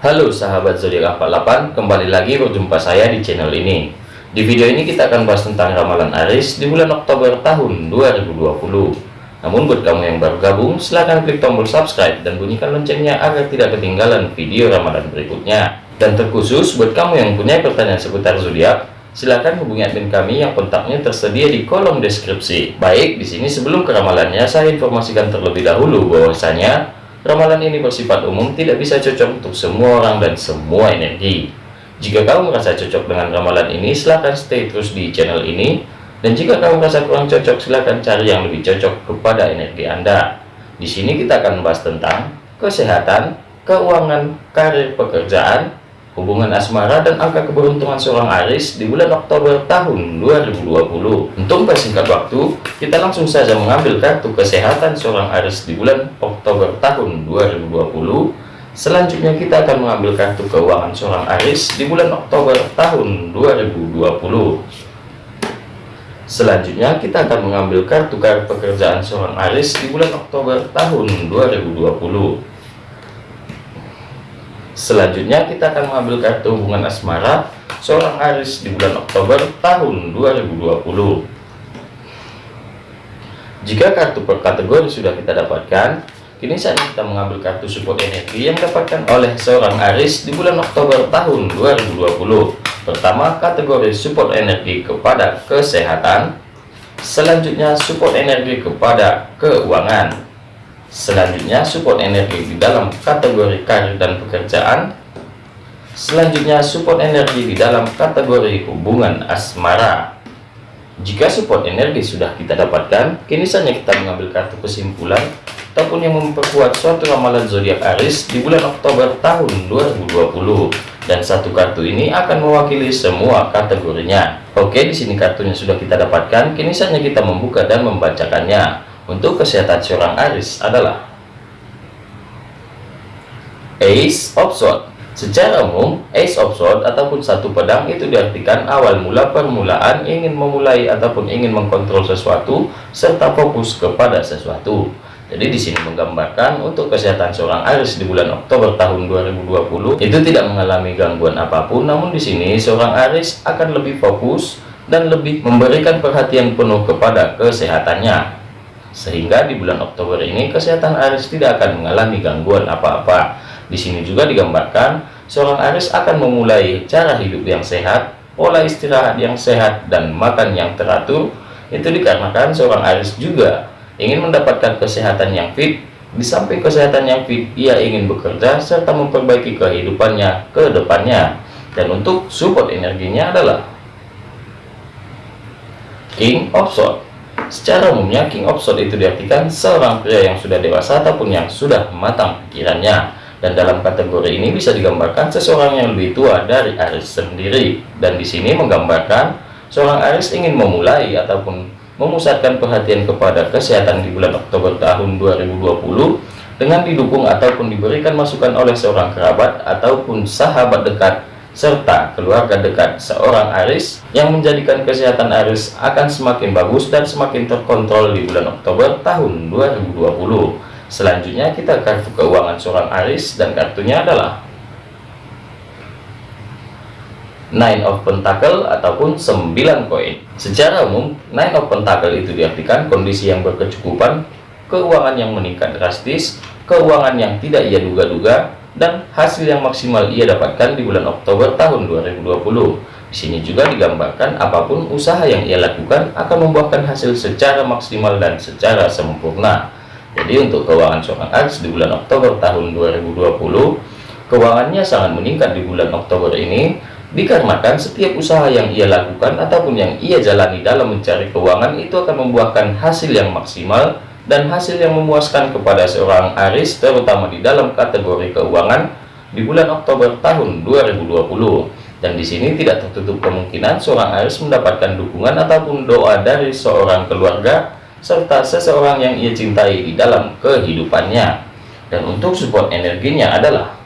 Halo sahabat zodiak 48, kembali lagi berjumpa saya di channel ini. Di video ini kita akan bahas tentang ramalan Aris di bulan Oktober tahun 2020. Namun buat kamu yang baru gabung, silahkan klik tombol subscribe dan bunyikan loncengnya agar tidak ketinggalan video ramalan berikutnya. Dan terkhusus buat kamu yang punya pertanyaan seputar zodiak, silahkan hubungi admin kami yang kontaknya tersedia di kolom deskripsi. Baik, di sini sebelum ke ramalannya, saya informasikan terlebih dahulu bahwasanya Ramalan ini bersifat umum, tidak bisa cocok untuk semua orang dan semua energi. Jika kamu merasa cocok dengan ramalan ini, silahkan stay terus di channel ini. Dan jika kamu merasa kurang cocok, silahkan cari yang lebih cocok kepada energi Anda. Di sini kita akan membahas tentang kesehatan, keuangan, karir pekerjaan, hubungan asmara dan angka keberuntungan seorang Aris di bulan Oktober tahun 2020. Untuk persingkat waktu, kita langsung saja mengambil kartu kesehatan seorang Aris di bulan Oktober tahun 2020. Selanjutnya kita akan mengambil kartu keuangan seorang Aris di bulan Oktober tahun 2020. Selanjutnya kita akan mengambil kartu kartu pekerjaan seorang Aris di bulan Oktober tahun 2020. Selanjutnya kita akan mengambil kartu hubungan asmara seorang Aris di bulan Oktober tahun 2020. Jika kartu per kategori sudah kita dapatkan, kini saatnya kita mengambil kartu support energi yang dapatkan oleh seorang Aris di bulan Oktober tahun 2020. Pertama, kategori support energi kepada kesehatan. Selanjutnya, support energi kepada keuangan. Selanjutnya support energi di dalam kategori karir dan pekerjaan. Selanjutnya support energi di dalam kategori hubungan asmara. Jika support energi sudah kita dapatkan, kini saatnya kita mengambil kartu kesimpulan ataupun yang memperkuat suatu ramalan zodiak Aris di bulan Oktober tahun 2020. Dan satu kartu ini akan mewakili semua kategorinya. Oke, di sini kartunya sudah kita dapatkan. Kini saatnya kita membuka dan membacakannya. Untuk kesehatan seorang Aris adalah Ace of Swords. Secara umum, Ace of Swords ataupun satu pedang itu diartikan awal mula permulaan ingin memulai ataupun ingin mengkontrol sesuatu serta fokus kepada sesuatu. Jadi di sini menggambarkan untuk kesehatan seorang Aris di bulan Oktober tahun 2020 itu tidak mengalami gangguan apa pun, namun di sini seorang Aris akan lebih fokus dan lebih memberikan perhatian penuh kepada kesehatannya sehingga di bulan Oktober ini kesehatan Aris tidak akan mengalami gangguan apa-apa. Di sini juga digambarkan seorang Aris akan memulai cara hidup yang sehat, pola istirahat yang sehat dan makan yang teratur. Itu dikarenakan seorang Aris juga ingin mendapatkan kesehatan yang fit. Di samping kesehatan yang fit, ia ingin bekerja serta memperbaiki kehidupannya ke depannya. Dan untuk support energinya adalah King of Swords Secara umumnya, King of Swords itu diartikan seorang pria yang sudah dewasa ataupun yang sudah matang pikirannya. Dan dalam kategori ini bisa digambarkan seseorang yang lebih tua dari Aris sendiri. Dan di sini menggambarkan seorang Aris ingin memulai ataupun memusatkan perhatian kepada kesehatan di bulan Oktober tahun 2020 dengan didukung ataupun diberikan masukan oleh seorang kerabat ataupun sahabat dekat serta keluarga dekat seorang Aris yang menjadikan kesehatan Aris akan semakin bagus dan semakin terkontrol di bulan Oktober tahun 2020. Selanjutnya kita kartu keuangan seorang Aris dan kartunya adalah Nine of Pentacle ataupun 9 koin. Secara umum, Nine of Pentacle itu diartikan kondisi yang berkecukupan, keuangan yang meningkat drastis, keuangan yang tidak ia duga-duga, dan hasil yang maksimal ia dapatkan di bulan Oktober tahun 2020. Di sini juga digambarkan apa pun usaha yang ia lakukan akan membuahkan hasil secara maksimal dan secara sempurna. Jadi untuk keuangan seorang Aries di bulan Oktober tahun 2020, keuangannya sangat meningkat di bulan Oktober ini dikarenakan setiap usaha yang ia lakukan ataupun yang ia jalani dalam mencari keuangan itu akan membuahkan hasil yang maksimal dan hasil yang memuaskan kepada seorang Aris terutama di dalam kategori keuangan di bulan Oktober tahun 2020 dan di sini tidak tertutup kemungkinan seorang Aris mendapatkan dukungan ataupun doa dari seorang keluarga serta seseorang yang ia cintai di dalam kehidupannya. Dan untuk support energinya adalah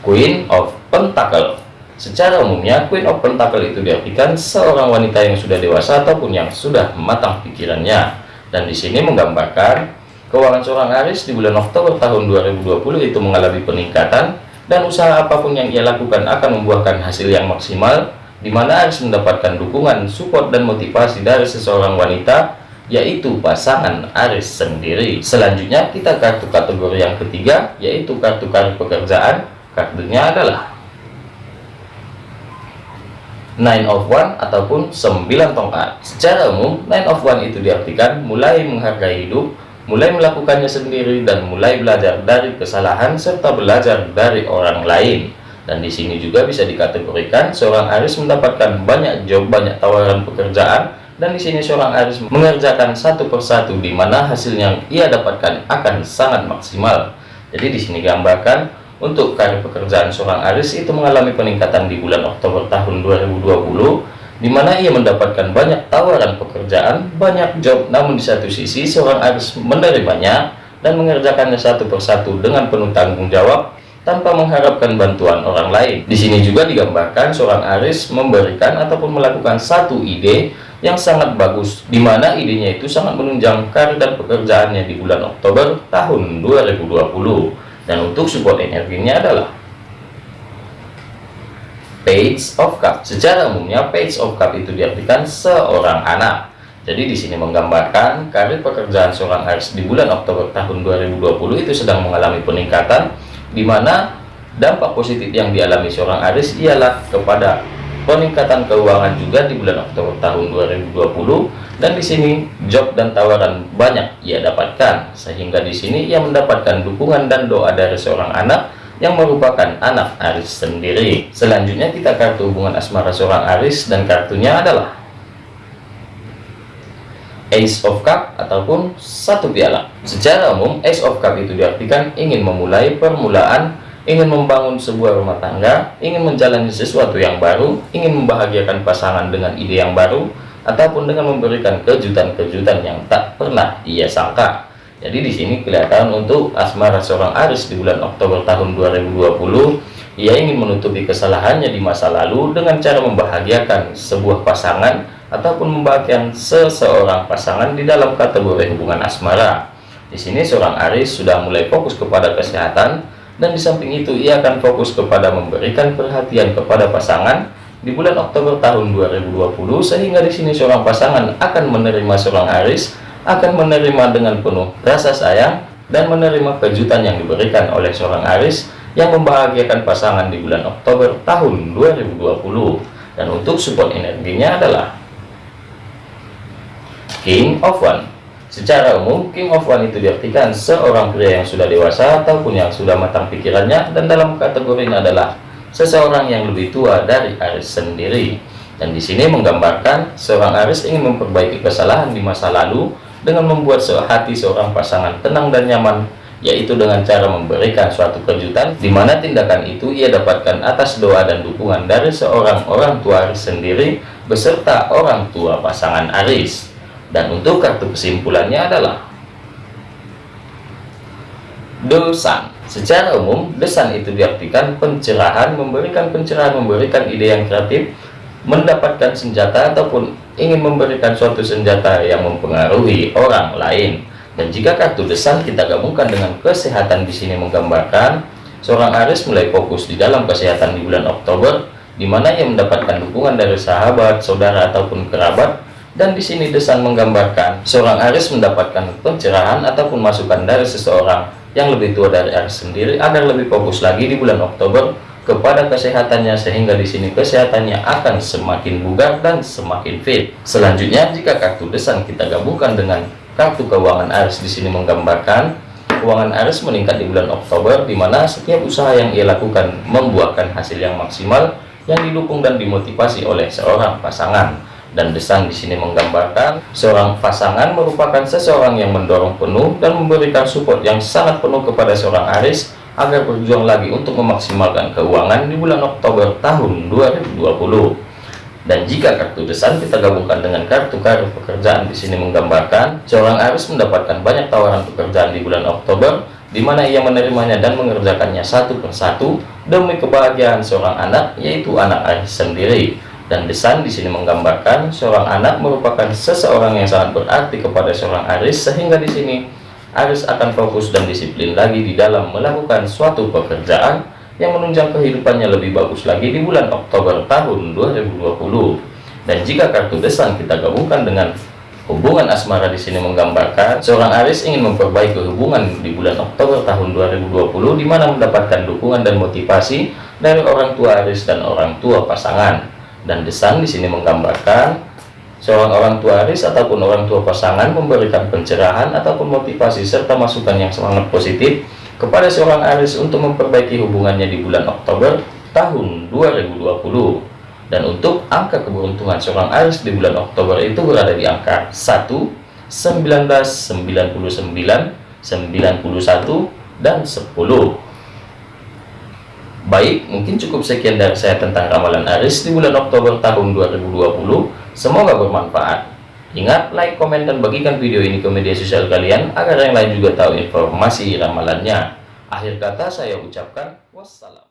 Queen of Pentacle Secara umumnya, Queen of Pentacle itu diartikan seorang wanita yang sudah dewasa ataupun yang sudah matang pikirannya. Dan di sini menggambarkan keuangan seorang Aris di bulan Oktober tahun 2020 itu mengalami peningkatan dan usaha apa pun yang ia lakukan akan membuahkan hasil yang maksimal di mana Aris mendapatkan dukungan, support dan motivasi dari seseorang wanita yaitu pasangan Aris sendiri. Selanjutnya kita kartu kategori yang ketiga yaitu kartu kartu pekerjaan. Kartunya adalah Nine of One ataupun 9 tongkat. Secara umum, Nine of One itu diartikan mulai menghargai hidup, mulai melakukannya sendiri dan mulai belajar dari kesalahan serta belajar dari orang lain. Dan di sini juga bisa dikategorikan seorang Aris mendapatkan banyak job, banyak tawaran pekerjaan dan di sini seorang Aris mengerjakan satu persatu di mana hasil yang ia dapatkan akan sangat maksimal. Jadi di sini gambarkan untuk karir pekerjaan seorang Aris itu mengalami peningkatan di bulan Oktober tahun 2020 di mana ia mendapatkan banyak tawaran pekerjaan, banyak job, namun di satu sisi seorang Aris menerimanya dan mengerjakannya satu persatu dengan penuh tanggung jawab tanpa mengharapkan bantuan orang lain. Di sini juga digambarkan seorang Aris memberikan ataupun melakukan satu ide yang sangat bagus, di mana idenya itu sangat menunjang karir dan pekerjaannya di bulan Oktober tahun 2020 dan untuk support energinya adalah page of cup. Secara umumnya page of cup itu diartikan seorang anak. Jadi di sini menggambarkan karir pekerjaan seorang Aries di bulan Oktober tahun 2020 itu sedang mengalami peningkatan di mana dampak positif yang dialami seorang Aries ialah kepada peningkatan keuangan juga di bulan Oktober tahun 2020 dan di sini job dan tawaran banyak ia dapatkan sehingga di sini ia mendapatkan dukungan dan doa dari seorang anak yang merupakan anak Aris sendiri. Selanjutnya kita kartu hubungan asmara seorang Aris dan kartunya adalah Ace of Cup ataupun satu piala. Secara umum Ace of Cup itu diartikan ingin memulai permulaan ingin membangun sebuah rumah tangga, ingin menjalani sesuatu yang baru, ingin membahagiakan pasangan dengan ide yang baru, ataupun dengan memberikan kejutan-kejutan yang tak pernah ia sangka. Jadi di sini kelihatan untuk asmara seorang Aris di bulan Oktober tahun 2020, ia ingin menutupi kesalahannya di masa lalu dengan cara membahagiakan sebuah pasangan ataupun membahagiakan seseorang pasangan di dalam kategori hubungan asmara. Di sini seorang Aris sudah mulai fokus kepada kesehatan, dan di samping itu ia akan fokus kepada memberikan perhatian kepada pasangan di bulan Oktober tahun 2020 sehingga di sini seorang pasangan akan menerima seorang Aris akan menerima dengan penuh rasa sayang dan menerima kejutan yang diberikan oleh seorang Aris yang membahagiakan pasangan di bulan Oktober tahun 2020 dan untuk support energinya adalah King of One Secara umum, King of One itu diartikan seorang pria yang sudah dewasa ataupun yang sudah matang pikirannya dan dalam kategori ini adalah seseorang yang lebih tua dari Aris sendiri. Dan di sini menggambarkan seorang Aris ingin memperbaiki kesalahan di masa lalu dengan membuat hati seorang pasangan tenang dan nyaman yaitu dengan cara memberikan suatu kejutan di mana tindakan itu ia dapatkan atas doa dan dukungan dari seorang orang tua Aris sendiri beserta orang tua pasangan Aris dan untuk kartu kesimpulannya adalah dosan. Secara umum desan itu diartikan pencerahan memberikan pencerahan memberikan ide yang kreatif mendapatkan senjata ataupun ingin memberikan suatu senjata yang mempengaruhi orang lain. Dan jika kartu desan kita gabungkan dengan kesehatan di sini menggambarkan seorang Aris mulai fokus di dalam kesehatan di bulan Oktober di mana ia mendapatkan dukungan dari sahabat, saudara ataupun kerabat dan di sini Desan menggambarkan seorang Aris mendapatkan pencerahan ataupun masukan dari seseorang yang lebih tua dari Aris sendiri agar lebih fokus lagi di bulan Oktober kepada kesehatannya sehingga di sini kesehatannya akan semakin bugar dan semakin fit. Selanjutnya jika kartu Desan kita gabungkan dengan kartu keuangan Aris di sini menggambarkan keuangan Aris meningkat di bulan Oktober di mana setiap usaha yang ia lakukan membuahkan hasil yang maksimal yang didukung dan dimotivasi oleh seorang pasangan dan desan di sini menggambarkan seorang pasangan merupakan seseorang yang mendorong penuh dan memberikan support yang sangat penuh kepada seorang Aris agar berjuang lagi untuk memaksimalkan keuangan di bulan Oktober tahun 2020 dan jika kartu desan kita gabungkan dengan kartu karir pekerjaan di sini menggambarkan seorang Aris mendapatkan banyak tawaran pekerjaan di bulan Oktober di mana ia menerimanya dan mengerjakannya satu persatu demi kebahagiaan seorang anak yaitu anak Aris sendiri dan desan di sini menggambarkan seorang anak merupakan seseorang yang sangat berarti kepada seorang Aris sehingga di sini Aris akan fokus dan disiplin lagi di dalam melakukan suatu pekerjaan yang menunjang kehidupannya lebih bagus lagi di bulan Oktober tahun 2020. Dan jika kartu desang kita gabungkan dengan hubungan asmara di sini menggambarkan seorang Aris ingin memperbaiki hubungan di bulan Oktober tahun 2020 di mana mendapatkan dukungan dan motivasi dari orang tua Aris dan orang tua pasangan. Dan desang di sini menggambarkan seorang orang tua Aris ataupun orang tua pasangan memberikan pencerahan ataupun motivasi serta masukan yang sangat positif kepada seorang Aris untuk memperbaiki hubungannya di bulan Oktober tahun 2020 dan untuk angka keberuntungan seorang Aris di bulan Oktober itu berada di angka 1 19 99 91 dan 10 baik mungkin cukup sekian dari saya tentang ramalan Aris di bulan Oktober tahun 2020 semoga bermanfaat Ingat, like, komen, dan bagikan video ini ke media sosial kalian agar yang lain juga tahu informasi ramalannya. Akhir kata saya ucapkan wassalam.